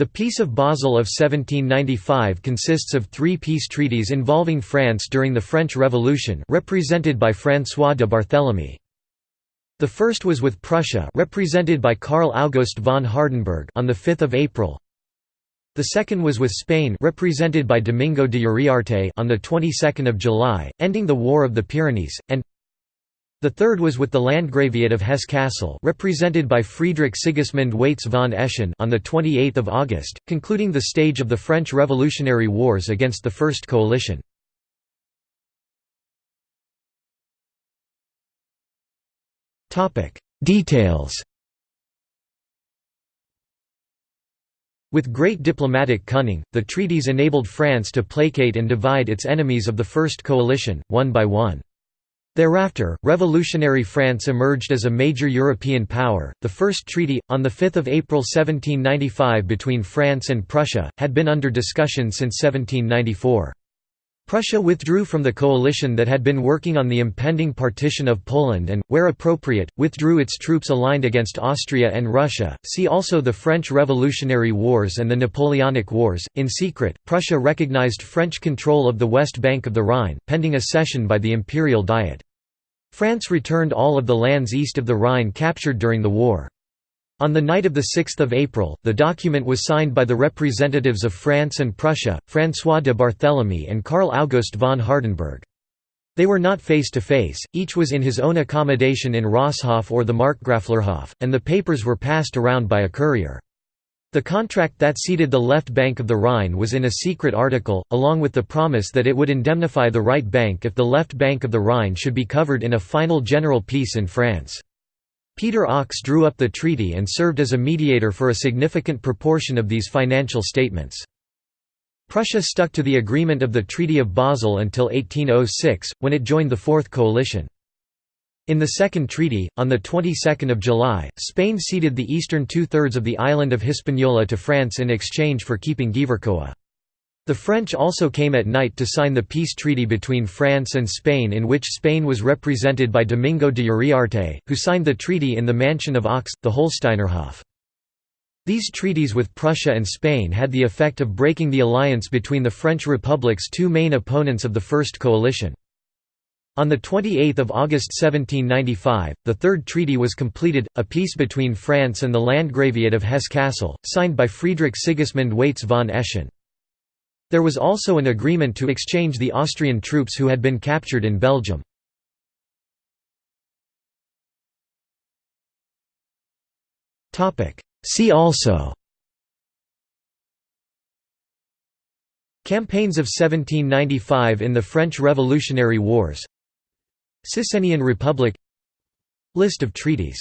The Peace of Basel of 1795 consists of three peace treaties involving France during the French Revolution represented by François de Barthélemy. The first was with Prussia represented by Karl August von Hardenberg on 5 April. The second was with Spain represented by Domingo de Uriarte on the 22nd of July, ending the War of the Pyrenees, and the third was with the Landgraviate of Hesse-Kassel represented by Friedrich Sigismund Waitz von Eschen on 28 August, concluding the stage of the French Revolutionary Wars against the First Coalition. Details With great diplomatic cunning, the treaties enabled France to placate and divide its enemies of the First Coalition, one by one. Thereafter, revolutionary France emerged as a major European power. The first treaty, on 5 April 1795 between France and Prussia, had been under discussion since 1794. Prussia withdrew from the coalition that had been working on the impending partition of Poland and, where appropriate, withdrew its troops aligned against Austria and Russia. See also the French Revolutionary Wars and the Napoleonic Wars. In secret, Prussia recognized French control of the west bank of the Rhine, pending a cession by the Imperial Diet. France returned all of the lands east of the Rhine captured during the war. On the night of 6 April, the document was signed by the representatives of France and Prussia, François de Barthélemy and Karl August von Hardenberg. They were not face to face, each was in his own accommodation in Rosshof or the Markgraflerhof, and the papers were passed around by a courier. The contract that ceded the left bank of the Rhine was in a secret article, along with the promise that it would indemnify the right bank if the left bank of the Rhine should be covered in a final general peace in France. Peter Ochs drew up the treaty and served as a mediator for a significant proportion of these financial statements. Prussia stuck to the agreement of the Treaty of Basel until 1806, when it joined the Fourth Coalition. In the Second Treaty, on the 22nd of July, Spain ceded the eastern two-thirds of the island of Hispaniola to France in exchange for keeping Gipuzkoa. The French also came at night to sign the peace treaty between France and Spain in which Spain was represented by Domingo de Uriarte, who signed the treaty in the mansion of Ochs, the Holsteinerhof. These treaties with Prussia and Spain had the effect of breaking the alliance between the French Republic's two main opponents of the First Coalition. On 28 August 1795, the Third Treaty was completed, a peace between France and the Landgraviate of Hesse-Kassel, signed by Friedrich Sigismund Waitz von Eschen. There was also an agreement to exchange the Austrian troops who had been captured in Belgium. See also Campaigns of 1795 in the French Revolutionary Wars Cisrhenian Republic List of treaties